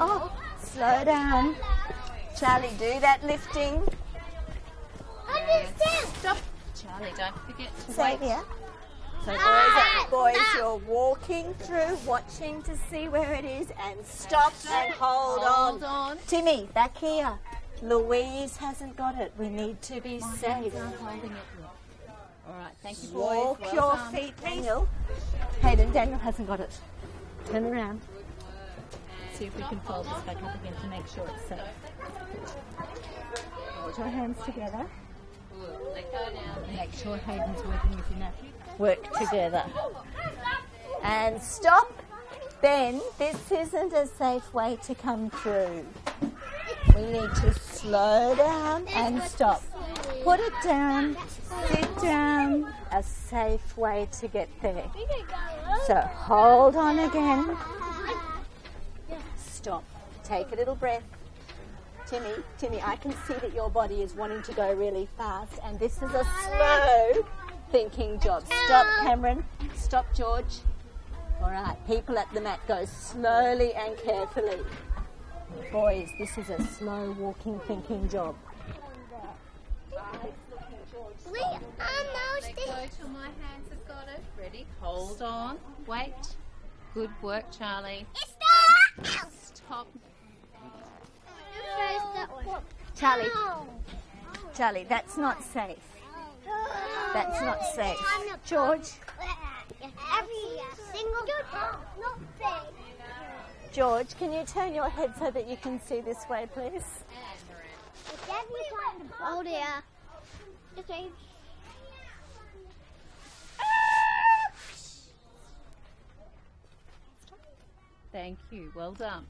Oh, slow down. Charlie, do that lifting. Understand. Stop. Charlie, don't forget to wait. Xavier. So boys, boys, ah! you're walking through, watching to see where it is, and stop and hold, Hold on. on. Timmy, back here. Louise hasn't got it. We need to be My safe. hands aren't holding it. All right, thank you, boys. Walk Well your done. feet, Daniel. Hayden, Daniel hasn't got it. Turn around. See if we can fold this back up again to make sure it's safe. Hold your hands together. Make sure Hayden's working with your. Work together. And stop. Ben, this isn't a safe way to come through. We need to slow down and stop. Put it down, sit down, a safe way to get there. So hold on again. Stop. Take a little breath. Timmy, Timmy, I can see that your body is wanting to go really fast, and this is a slow thinking job. Stop, Cameron. Stop, George. All right, people at the mat go slowly and carefully. Boys, this is a slow walking thinking job. We almost Let go till my hands have got it. Ready? Hold on. Wait. Good work, Charlie. Stop! Stop. Charlie, Charlie, that's not safe. That's not safe. George, Every single not safe. George, can you turn your head so that you can see this way, please? It's every time. Oh dear. Just. Thank you. Well done.